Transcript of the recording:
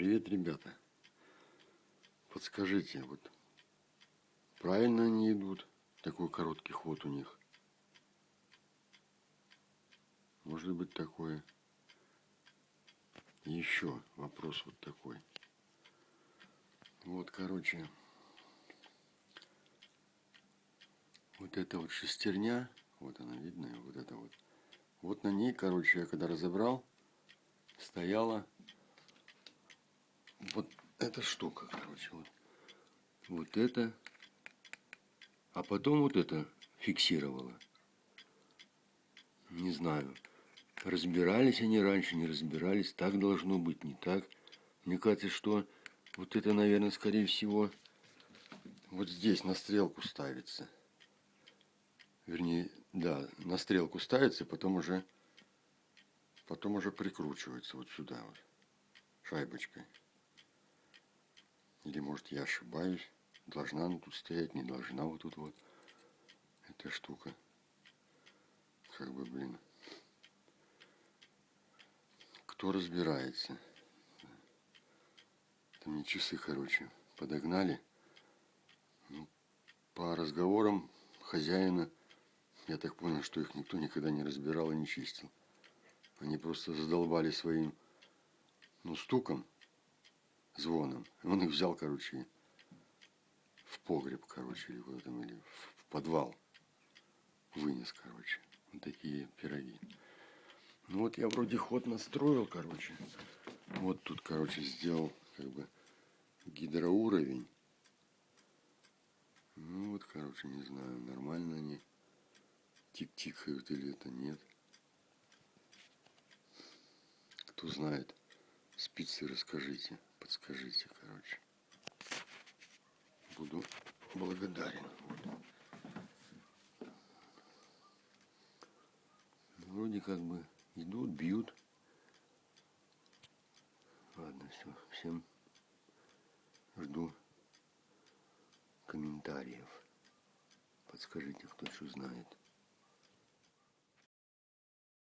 Привет, ребята. Подскажите, вот правильно они идут? Такой короткий ход у них. Может быть такое. Еще вопрос вот такой. Вот, короче, вот эта вот шестерня, вот она видно, вот это вот. Вот на ней, короче, я когда разобрал, стояла вот эта штука, короче, вот. Вот это. А потом вот это фиксировала. Не знаю. Разбирались они раньше, не разбирались. Так должно быть, не так. Мне кажется, что вот это, наверное, скорее всего, вот здесь на стрелку ставится. Вернее, да, на стрелку ставится, потом уже, потом уже прикручивается вот сюда вот шайбочкой. Или может я ошибаюсь. Должна она тут стоять, не должна вот тут вот. Эта штука. Как бы, блин. Кто разбирается? Там мне часы, короче, подогнали. Ну, по разговорам хозяина, я так понял, что их никто никогда не разбирал и не чистил. Они просто задолбали своим, ну, стуком звоном. Он их взял, короче, в погреб, короче, или куда там, или в подвал. Вынес, короче. Вот такие пироги. Ну вот я вроде ход настроил, короче. Вот тут, короче, сделал как бы гидроуровень. Ну вот, короче, не знаю, нормально они тик-тикают или это нет. Кто знает, спицы расскажите подскажите, короче. Буду благодарен. Вроде как бы идут, бьют. Ладно, все. Всем жду комментариев. Подскажите, кто что знает.